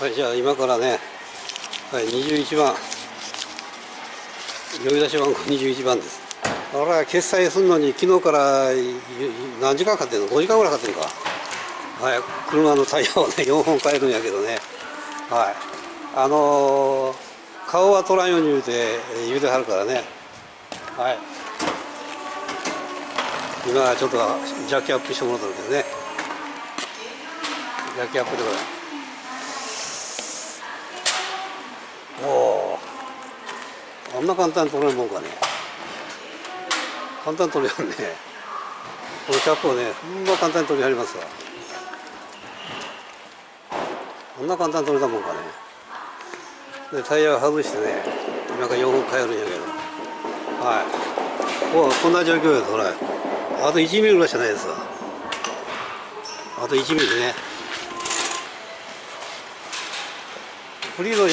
はいじゃあ今からね、はい、21番。呼び出し番号21番です。俺は決済するのに昨日から何時間かかってんの？5時間ぐらいかかってんか。はい車のタイヤをね4本変えるんやけどね。はい。あのー顔は取らんように言うてえー言うてはるからね。はい。今ちょっとジャッキアップしてもらったんだけどね。ジャッキアップでこれおおあんな簡単に取れるもんかね。簡単に取れるね。このキャップをねほんま簡単に取りはりますわ。こんな簡単に取れたもんかね。でタイヤを外してね今から4本変えるんやけど。はい。おこんな状況ですほら。あと1ミリぐらいしかないですわ。あと1ミリでね。フリード4本か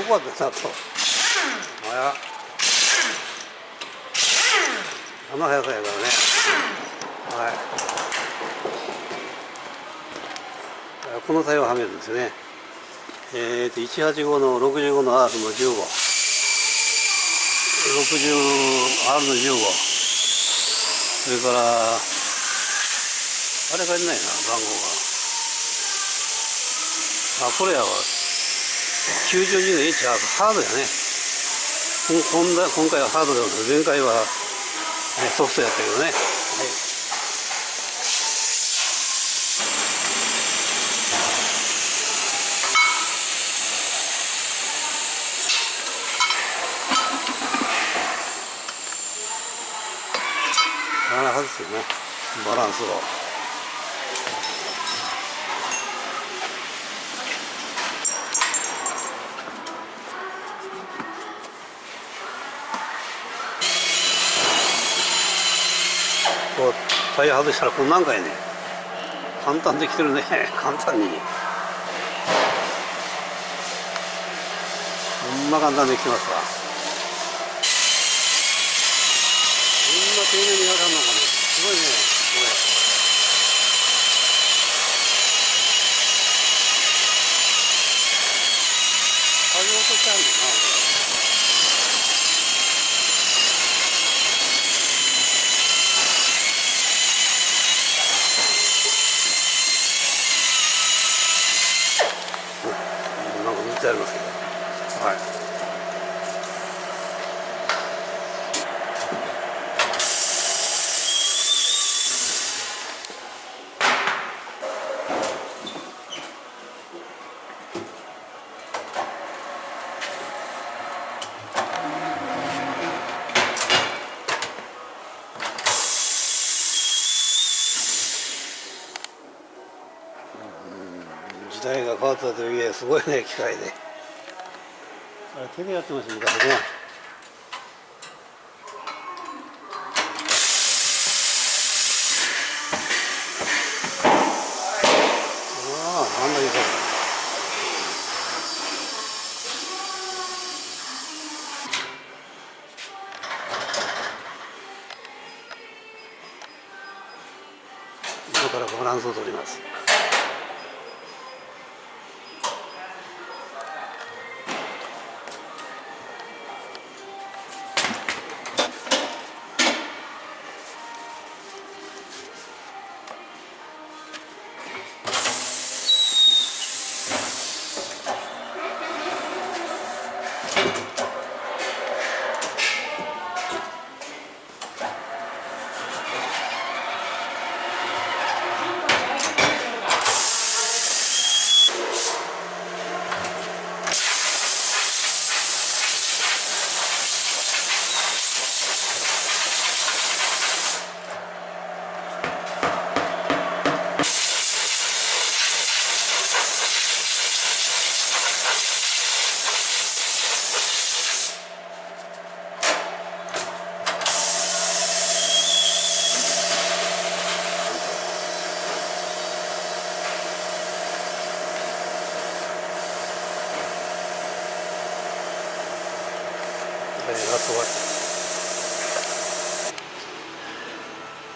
5個あったなとあやあの速さやからね。はい。このタイヤをはめるんですよね。えー、と185の65の R の 1560R の15それからあれ書いてないな番号が。あこれやわ92の H ハードハードやね。こ今今回はハードで前回は、ね、ソフトやったけどね、はい。なかなかですよね。バランスを。タイヤ外したらこんなんかやね。簡単できてるね。簡単に。こんな簡単できてますわ。こんな丁寧にやらんのかねすごいねこれ作業としてあるんだなこれなんか塗ってありますけどはい時とはいえすごいね機械であれ手でやってました昔ね。あああんなにそからバランスを取ります終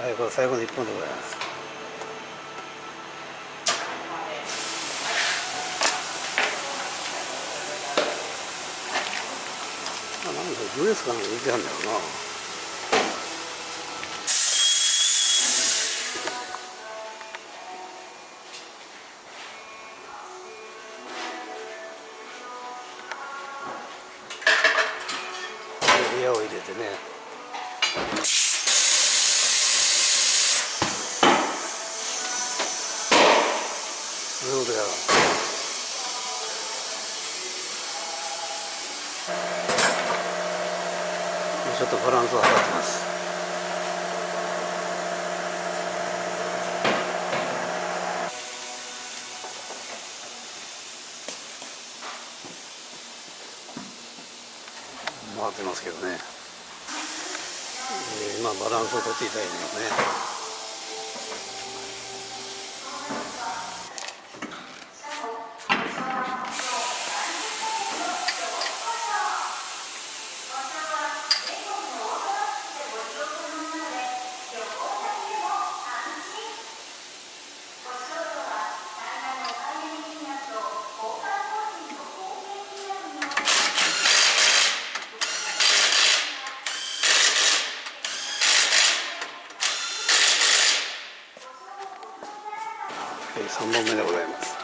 はいこれ最後の一本でございます。あなんだジュレスかなんか入れてはんだろうな。を入れてね。そうだよ。ちょっとバランスを測ってます。ますけどね、えー、まあバランスをとっていたいてますね。3本目でございます。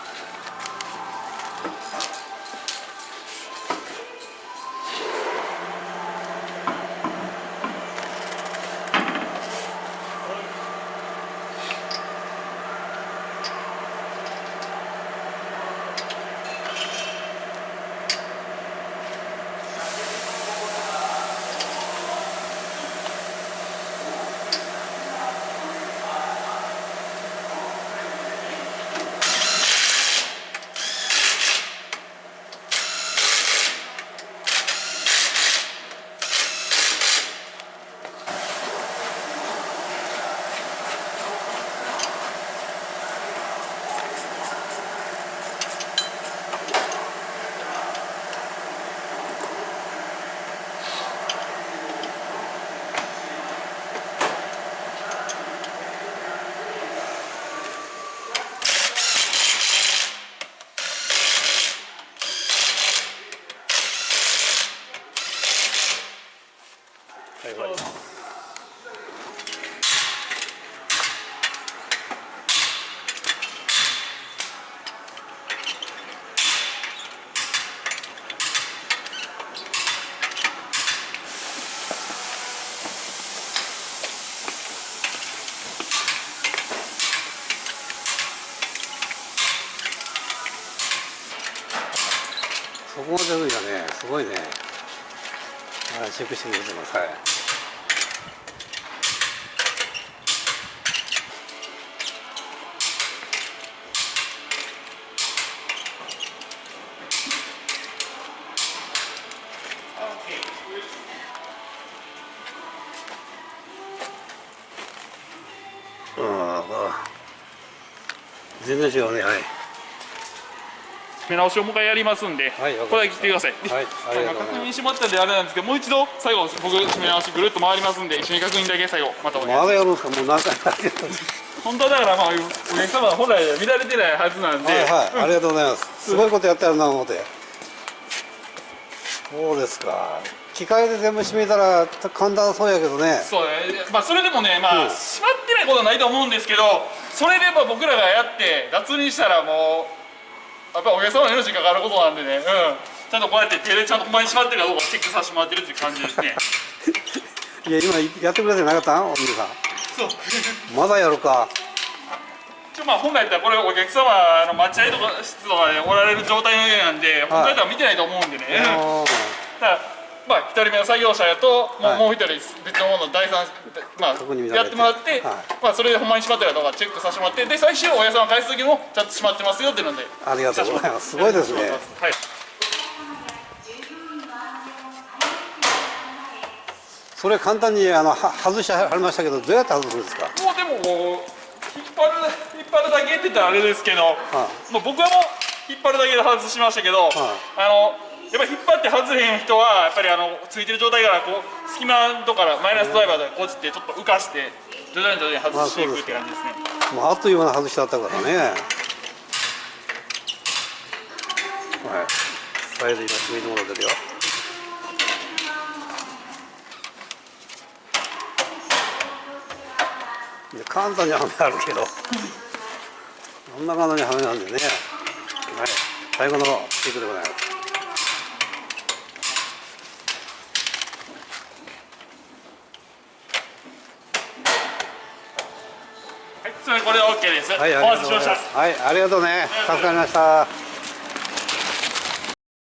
はい終わりそこまでねすごいね。してくれてます。はい全然違うねはい。目直しをもう一回やりますんで、はいこれだけ来てください、はい確認してもらったんであれなんですけどもう一度最後僕締め直しぐるっと回りますんで一緒に確認だけ最後またお願いします。まだやるんです。かもう何回もやってるんです本当はだからまあお客様は本来乱れてないはずなんで、はいはい、ありがとうございます。すごいことやってるな思って。そうですか。機械で全部閉めたら簡単そうやけどね。そうね。まあそれでもねまあ、うん。閉まってないことはないと思うんですけどそれでまあ僕らがやって脱にしたらもうやっぱお客様の命に関わることなんでね、うん、ちゃんとこうやって手でちゃんとほんまに閉まってるかどうかチェックさせてもらってるっていう感じですね。いや今やってくれてなかったお兄さん。そう。まだやるか。一応まあ本来だったらこれお客様の待合とか室とかでおられる状態の上なんで、本来だったら見てないと思うんでね、だからまあ一人目の作業者やともう,、はい。もう一人別のもの第三まあやってもらって、はい。まあそれでほんまに閉まってるかどうかチェックさせてもらってで最終おやさん返す時もちゃんと閉まってますよっていうので。ありがとうございます。すごいですね。はい。それ簡単にあのは外してはりましたけどどうやって外すんですか？もうでもこう引っ張る引っ張るだけって言ったらあれですけど、もう僕はもう引っ張るだけで外しましたけど、あのやっぱり引っ張って外れへん人はやっぱりあのついてる状態からこう隙間とかマイナスドライバーでこじってちょっと浮かして徐々に徐々に外していくって感じですね、まあ、あっという間に外しちゃったからね。はい。サイズ今決めてもらってるよで簡単にはめあるけど。こんな簡単にはめなんでね、はい、最後のテいクでございます。これで OK です、はい、お待たせしましたはい、ありがとうね。助かりました。